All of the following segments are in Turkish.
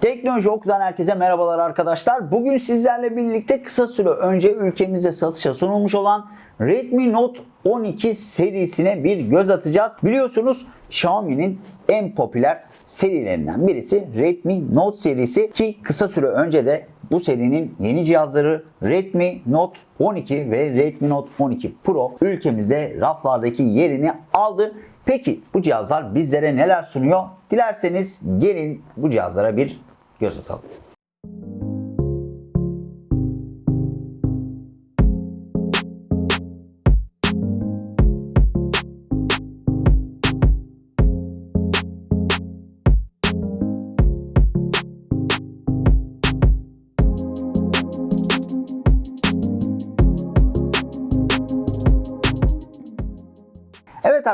Teknoloji Oku'dan herkese merhabalar arkadaşlar. Bugün sizlerle birlikte kısa süre önce ülkemizde satışa sunulmuş olan Redmi Note 12 serisine bir göz atacağız. Biliyorsunuz Xiaomi'nin en popüler serilerinden birisi Redmi Note serisi ki kısa süre önce de bu serinin yeni cihazları Redmi Note 12 ve Redmi Note 12 Pro ülkemizde raflardaki yerini aldı. Peki bu cihazlar bizlere neler sunuyor? Dilerseniz gelin bu cihazlara bir göz atalım. Evet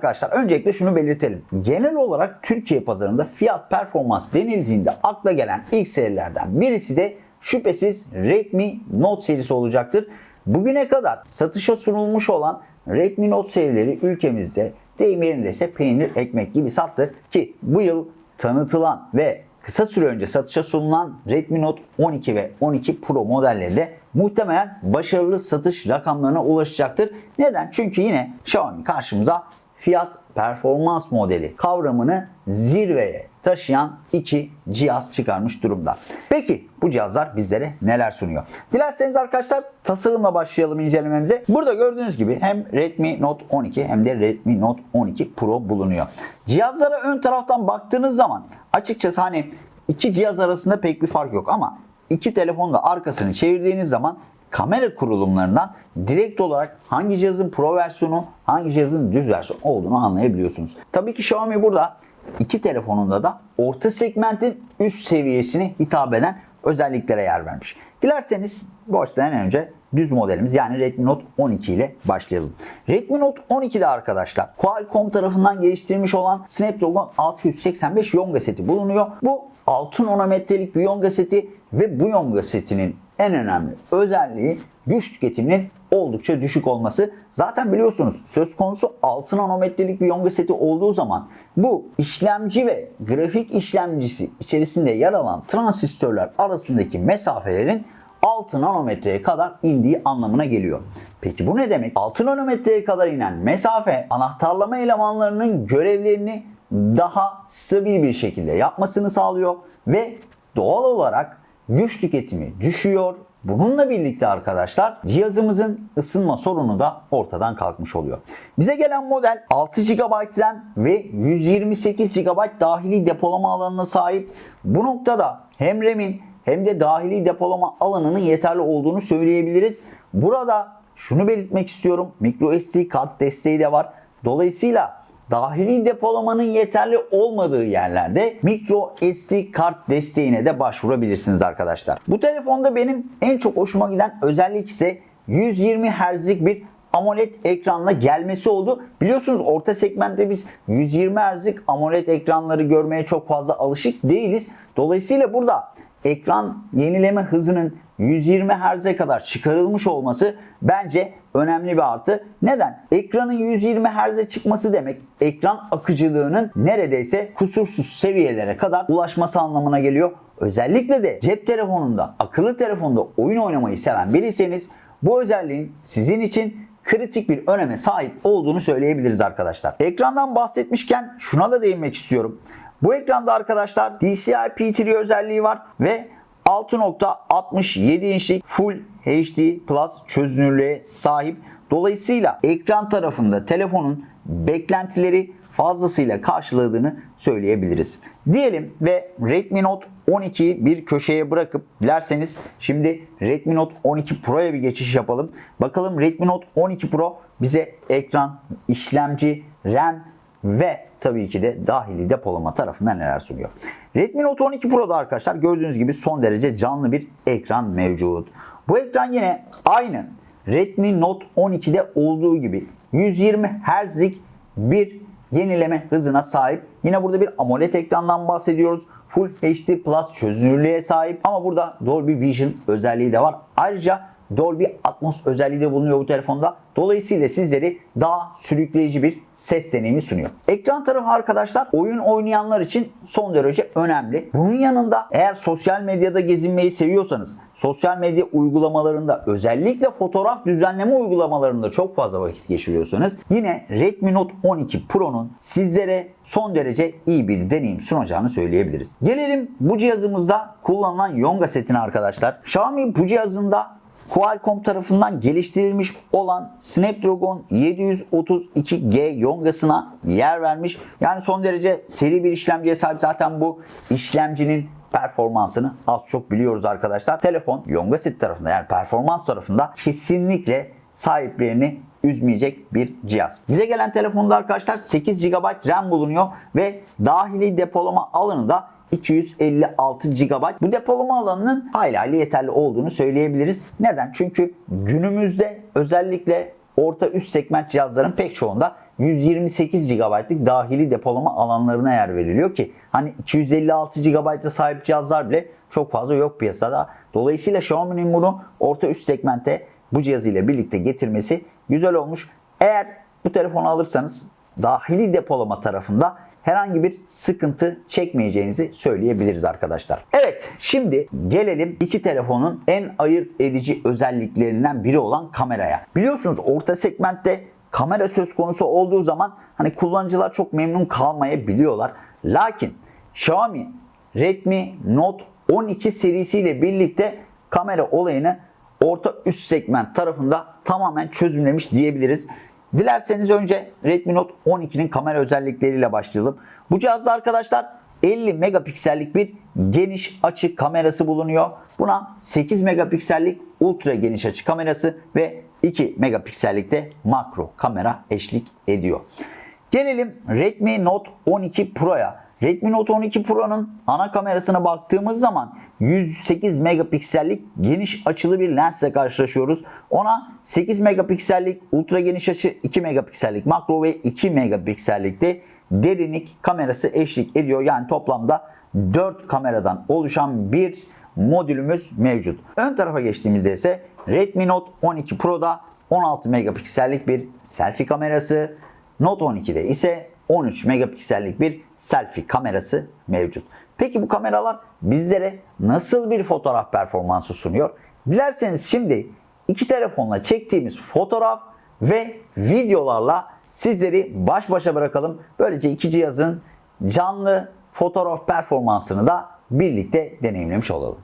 arkadaşlar öncelikle şunu belirtelim. Genel olarak Türkiye pazarında fiyat performans denildiğinde akla gelen ilk serilerden birisi de şüphesiz Redmi Note serisi olacaktır. Bugüne kadar satışa sunulmuş olan Redmi Note serileri ülkemizde deyim yerindeyse peynir ekmek gibi sattı ki bu yıl tanıtılan ve kısa süre önce satışa sunulan Redmi Note 12 ve 12 Pro modelleri de muhtemelen başarılı satış rakamlarına ulaşacaktır. Neden? Çünkü yine Xiaomi karşımıza fiyat performans modeli kavramını zirveye taşıyan iki cihaz çıkarmış durumda. Peki bu cihazlar bizlere neler sunuyor? Dilerseniz arkadaşlar tasarımla başlayalım incelememize. Burada gördüğünüz gibi hem Redmi Note 12 hem de Redmi Note 12 Pro bulunuyor. Cihazlara ön taraftan baktığınız zaman açıkçası hani iki cihaz arasında pek bir fark yok ama iki telefonun da arkasını çevirdiğiniz zaman kamera kurulumlarından direkt olarak hangi cihazın pro versiyonu, hangi cihazın düz versiyonu olduğunu anlayabiliyorsunuz. Tabii ki Xiaomi burada iki telefonunda da orta segmentin üst seviyesine hitap eden özelliklere yer vermiş. Dilerseniz bu açıdan önce düz modelimiz yani Redmi Note 12 ile başlayalım. Redmi Note 12'de arkadaşlar Qualcomm tarafından geliştirilmiş olan Snapdragon 685 Yonga seti bulunuyor. Bu 6 nanometrelik bir Yonga seti ve bu Yonga setinin en önemli özelliği güç tüketiminin oldukça düşük olması. Zaten biliyorsunuz söz konusu 6 nanometrelik bir Yonga seti olduğu zaman bu işlemci ve grafik işlemcisi içerisinde yer alan transistörler arasındaki mesafelerin 6 nanometreye kadar indiği anlamına geliyor. Peki bu ne demek? 6 nanometreye kadar inen mesafe anahtarlama elemanlarının görevlerini daha stabil bir şekilde yapmasını sağlıyor ve doğal olarak güç tüketimi düşüyor. Bununla birlikte arkadaşlar cihazımızın ısınma sorunu da ortadan kalkmış oluyor. Bize gelen model 6 GB RAM ve 128 GB dahili depolama alanına sahip. Bu noktada hem RAM'in hem de dahili depolama alanının yeterli olduğunu söyleyebiliriz. Burada şunu belirtmek istiyorum. microSD kart desteği de var. Dolayısıyla dahili depolamanın yeterli olmadığı yerlerde micro SD kart desteğine de başvurabilirsiniz arkadaşlar. Bu telefonda benim en çok hoşuma giden özellik ise 120 Hz'lik bir AMOLED ekranla gelmesi oldu. Biliyorsunuz orta segmentte biz 120 Hz'lik AMOLED ekranları görmeye çok fazla alışık değiliz. Dolayısıyla burada ekran yenileme hızının 120 Hz'e kadar çıkarılmış olması bence önemli bir artı. Neden? Ekranın 120 Hz'e çıkması demek ekran akıcılığının neredeyse kusursuz seviyelere kadar ulaşması anlamına geliyor. Özellikle de cep telefonunda, akıllı telefonda oyun oynamayı seven biriyseniz bu özelliğin sizin için kritik bir öneme sahip olduğunu söyleyebiliriz arkadaşlar. Ekrandan bahsetmişken şuna da değinmek istiyorum. Bu ekranda arkadaşlar DCI P3 özelliği var ve 6.67 inçlik Full HD Plus çözünürlüğe sahip. Dolayısıyla ekran tarafında telefonun beklentileri fazlasıyla karşıladığını söyleyebiliriz. Diyelim ve Redmi Note 12'yi bir köşeye bırakıp dilerseniz şimdi Redmi Note 12 Pro'ya bir geçiş yapalım. Bakalım Redmi Note 12 Pro bize ekran, işlemci, RAM ve tabii ki de dahili depolama tarafından neler sunuyor. Redmi Note 12 Pro'da arkadaşlar gördüğünüz gibi son derece canlı bir ekran mevcut. Bu ekran yine aynı Redmi Note 12'de olduğu gibi 120 Hz'lik bir yenileme hızına sahip. Yine burada bir AMOLED ekrandan bahsediyoruz. Full HD Plus çözünürlüğe sahip ama burada Dolby Vision özelliği de var. Ayrıca Dolby Atmos özelliği de bulunuyor bu telefonda. Dolayısıyla sizleri daha sürükleyici bir ses deneyimi sunuyor. Ekran tarafı arkadaşlar oyun oynayanlar için son derece önemli. Bunun yanında eğer sosyal medyada gezinmeyi seviyorsanız, sosyal medya uygulamalarında özellikle fotoğraf düzenleme uygulamalarında çok fazla vakit geçiriyorsanız yine Redmi Note 12 Pro'nun sizlere son derece iyi bir deneyim sunacağını söyleyebiliriz. Gelelim bu cihazımızda kullanılan Yonga setine arkadaşlar. Xiaomi bu cihazında Qualcomm tarafından geliştirilmiş olan Snapdragon 732G yongasına yer vermiş. Yani son derece seri bir işlemciye sahip zaten bu işlemcinin performansını az çok biliyoruz arkadaşlar. Telefon Yonga set tarafında yani performans tarafında kesinlikle sahiplerini üzmeyecek bir cihaz. Bize gelen telefonda arkadaşlar 8 GB RAM bulunuyor ve dahili depolama alanı da 256 GB. Bu depolama alanının hayli yeterli olduğunu söyleyebiliriz. Neden? Çünkü günümüzde özellikle orta üst segment cihazların pek çoğunda 128 GB'lık dahili depolama alanlarına yer veriliyor ki hani 256 GB'a sahip cihazlar bile çok fazla yok piyasada. Dolayısıyla Xiaomi'nin bunu orta üst segmente bu cihazıyla birlikte getirmesi güzel olmuş. Eğer bu telefonu alırsanız dahili depolama tarafında herhangi bir sıkıntı çekmeyeceğinizi söyleyebiliriz arkadaşlar. Evet şimdi gelelim iki telefonun en ayırt edici özelliklerinden biri olan kameraya. Biliyorsunuz orta segmentte kamera söz konusu olduğu zaman hani kullanıcılar çok memnun kalmayabiliyorlar. Lakin Xiaomi Redmi Note 12 serisiyle birlikte kamera olayını orta üst segment tarafında tamamen çözümlemiş diyebiliriz. Dilerseniz önce Redmi Note 12'nin kamera özellikleriyle başlayalım. Bu cihazda arkadaşlar 50 megapiksellik bir geniş açı kamerası bulunuyor. Buna 8 megapiksellik ultra geniş açı kamerası ve 2 megapiksellik de makro kamera eşlik ediyor. Gelelim Redmi Note 12 Pro'ya. Redmi Note 12 Pro'nun ana kamerasına baktığımız zaman 108 megapiksellik geniş açılı bir lensle karşılaşıyoruz. Ona 8 megapiksellik ultra geniş açı, 2 megapiksellik makro ve 2 megapiksellik de derinlik kamerası eşlik ediyor. Yani toplamda 4 kameradan oluşan bir modülümüz mevcut. Ön tarafa geçtiğimizde ise Redmi Note 12 Pro'da 16 megapiksellik bir selfie kamerası, Note 12'de ise 13 megapiksellik bir selfie kamerası mevcut. Peki bu kameralar bizlere nasıl bir fotoğraf performansı sunuyor? Dilerseniz şimdi iki telefonla çektiğimiz fotoğraf ve videolarla sizleri baş başa bırakalım. Böylece iki cihazın canlı fotoğraf performansını da birlikte deneyimlemiş olalım.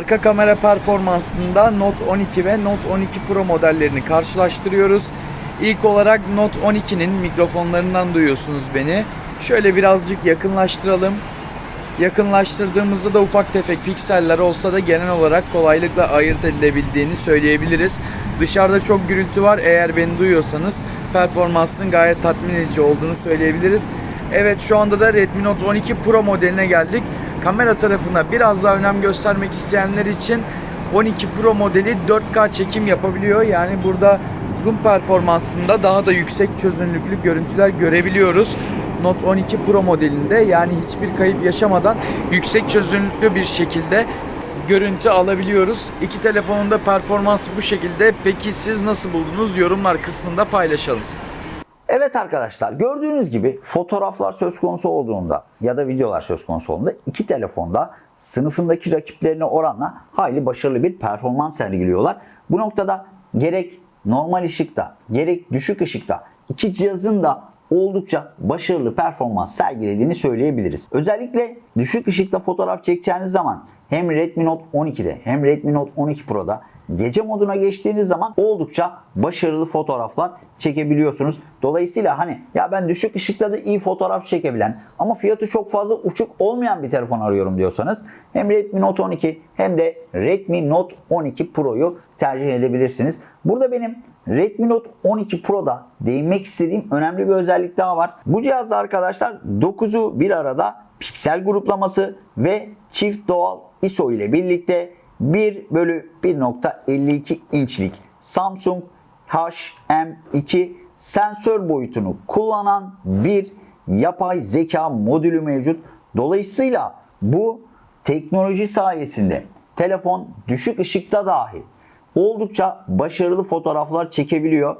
Arka kamera performansında Note 12 ve Note 12 Pro modellerini karşılaştırıyoruz. İlk olarak Note 12'nin mikrofonlarından duyuyorsunuz beni. Şöyle birazcık yakınlaştıralım. Yakınlaştırdığımızda da ufak tefek pikseller olsa da genel olarak kolaylıkla ayırt edilebildiğini söyleyebiliriz. Dışarıda çok gürültü var. Eğer beni duyuyorsanız performansının gayet tatmin edici olduğunu söyleyebiliriz. Evet şu anda da Redmi Note 12 Pro modeline geldik. Kamera tarafına biraz daha önem göstermek isteyenler için 12 Pro modeli 4K çekim yapabiliyor. Yani burada zoom performansında daha da yüksek çözünürlüklü görüntüler görebiliyoruz. Note 12 Pro modelinde yani hiçbir kayıp yaşamadan yüksek çözünürlüklü bir şekilde görüntü alabiliyoruz. İki telefonun da performansı bu şekilde. Peki siz nasıl buldunuz? Yorumlar kısmında paylaşalım. Evet arkadaşlar gördüğünüz gibi fotoğraflar söz konusu olduğunda ya da videolar söz konusu olduğunda iki telefonda sınıfındaki rakiplerine oranla hayli başarılı bir performans sergiliyorlar. Bu noktada gerek normal ışıkta gerek düşük ışıkta iki cihazın da oldukça başarılı performans sergilediğini söyleyebiliriz. Özellikle düşük ışıkta fotoğraf çekeceğiniz zaman hem Redmi Note 12'de hem Redmi Note 12 Pro'da gece moduna geçtiğiniz zaman oldukça başarılı fotoğraflar çekebiliyorsunuz. Dolayısıyla hani ya ben düşük ışıkta da iyi fotoğraf çekebilen ama fiyatı çok fazla uçuk olmayan bir telefon arıyorum diyorsanız hem Redmi Note 12 hem de Redmi Note 12 Pro'yu tercih edebilirsiniz. Burada benim Redmi Note 12 Pro'da değinmek istediğim önemli bir özellik daha var. Bu cihazda arkadaşlar 9'u bir arada piksel gruplaması ve çift doğal ISO ile birlikte 1 bölü 1.52 inçlik Samsung HM2 sensör boyutunu kullanan bir yapay zeka modülü mevcut. Dolayısıyla bu teknoloji sayesinde telefon düşük ışıkta dahi oldukça başarılı fotoğraflar çekebiliyor.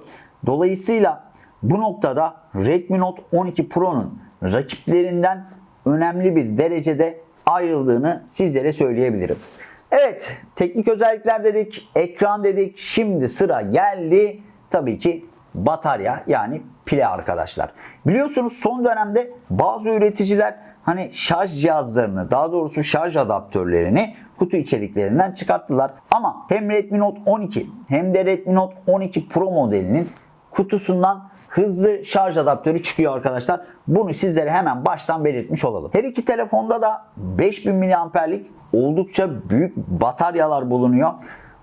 Dolayısıyla bu noktada Redmi Note 12 Pro'nun rakiplerinden önemli bir derecede ayrıldığını sizlere söyleyebilirim. Evet, teknik özellikler dedik, ekran dedik. Şimdi sıra geldi tabii ki batarya yani pile arkadaşlar. Biliyorsunuz son dönemde bazı üreticiler hani şarj cihazlarını daha doğrusu şarj adaptörlerini kutu içeriklerinden çıkarttılar. Ama hem Redmi Note 12 hem de Redmi Note 12 Pro modelinin kutusundan hızlı şarj adaptörü çıkıyor arkadaşlar. Bunu sizlere hemen baştan belirtmiş olalım. Her iki telefonda da 5000 mAh'lik oldukça büyük bataryalar bulunuyor.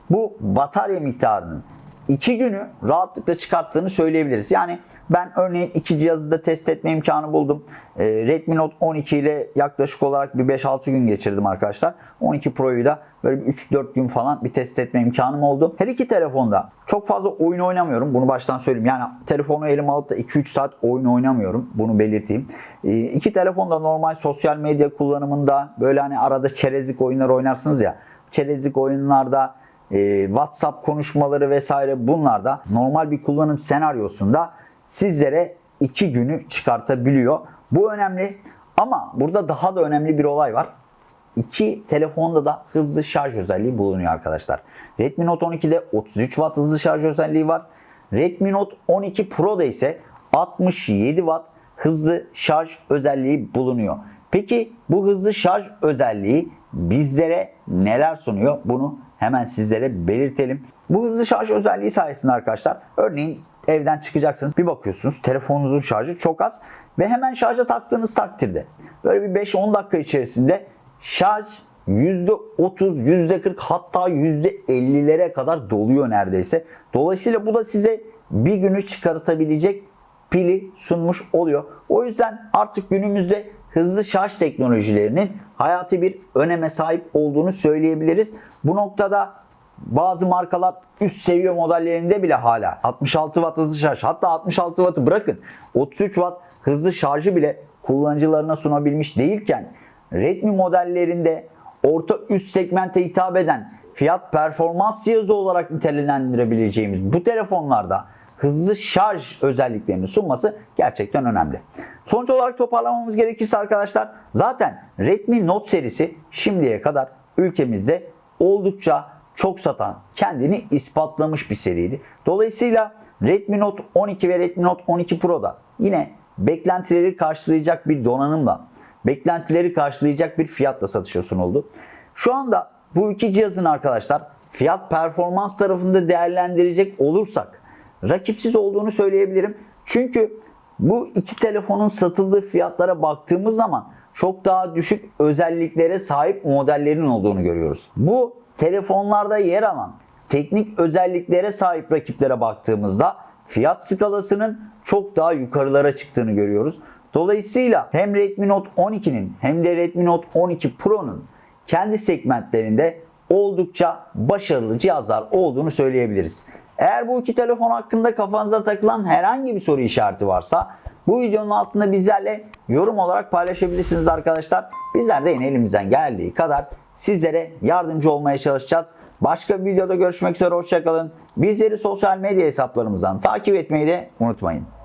Bu batarya miktarının 2 günü rahatlıkla çıkarttığını söyleyebiliriz. Yani ben örneğin iki cihazı da test etme imkanı buldum. Ee, Redmi Note 12 ile yaklaşık olarak bir 5-6 gün geçirdim arkadaşlar. 12 Pro'yu da böyle 3-4 gün falan bir test etme imkanım oldu. Her iki telefonda çok fazla oyun oynamıyorum. Bunu baştan söyleyeyim. Yani telefonu elime alıp da 2-3 saat oyun oynamıyorum. Bunu belirteyim. Ee, iki telefonda normal sosyal medya kullanımında böyle hani arada çerezlik oyunlar oynarsınız ya. Çerezlik oyunlarda e, WhatsApp konuşmaları vesaire bunlarda normal bir kullanım senaryosunda sizlere 2 günü çıkartabiliyor. Bu önemli ama burada daha da önemli bir olay var. İki telefonda da hızlı şarj özelliği bulunuyor arkadaşlar. Redmi Note 12'de 33 Watt hızlı şarj özelliği var. Redmi Note 12 Pro'da ise 67 Watt hızlı şarj özelliği bulunuyor. Peki bu hızlı şarj özelliği bizlere neler sunuyor? Bunu hemen sizlere belirtelim. Bu hızlı şarj özelliği sayesinde arkadaşlar örneğin evden çıkacaksınız bir bakıyorsunuz telefonunuzun şarjı çok az ve hemen şarja taktığınız takdirde böyle bir 5-10 dakika içerisinde şarj %30, %40 hatta %50'lere kadar doluyor neredeyse. Dolayısıyla bu da size bir günü çıkartabilecek pili sunmuş oluyor. O yüzden artık günümüzde hızlı şarj teknolojilerinin hayati bir öneme sahip olduğunu söyleyebiliriz. Bu noktada bazı markalar üst seviye modellerinde bile hala 66 watt hızlı şarj hatta 66 wattı bırakın 33 watt hızlı şarjı bile kullanıcılarına sunabilmiş değilken Redmi modellerinde orta üst segmente hitap eden fiyat performans cihazı olarak nitelendirebileceğimiz bu telefonlarda hızlı şarj özelliklerini sunması gerçekten önemli. Sonuç olarak toparlamamız gerekirse arkadaşlar zaten Redmi Note serisi şimdiye kadar ülkemizde oldukça çok satan, kendini ispatlamış bir seriydi. Dolayısıyla Redmi Note 12 ve Redmi Note 12 Pro'da yine beklentileri karşılayacak bir donanımla, beklentileri karşılayacak bir fiyatla satışa sunuldu. Şu anda bu iki cihazın arkadaşlar fiyat performans tarafında değerlendirecek olursak rakipsiz olduğunu söyleyebilirim. Çünkü bu iki telefonun satıldığı fiyatlara baktığımız zaman çok daha düşük özelliklere sahip modellerin olduğunu görüyoruz. Bu telefonlarda yer alan teknik özelliklere sahip rakiplere baktığımızda fiyat skalasının çok daha yukarılara çıktığını görüyoruz. Dolayısıyla hem Redmi Note 12'nin hem de Redmi Note 12 Pro'nun kendi segmentlerinde oldukça başarılı cihazlar olduğunu söyleyebiliriz. Eğer bu iki telefon hakkında kafanıza takılan herhangi bir soru işareti varsa bu videonun altında bizlerle yorum olarak paylaşabilirsiniz arkadaşlar. Bizler de yine elimizden geldiği kadar sizlere yardımcı olmaya çalışacağız. Başka bir videoda görüşmek üzere hoşçakalın. Bizleri sosyal medya hesaplarımızdan takip etmeyi de unutmayın.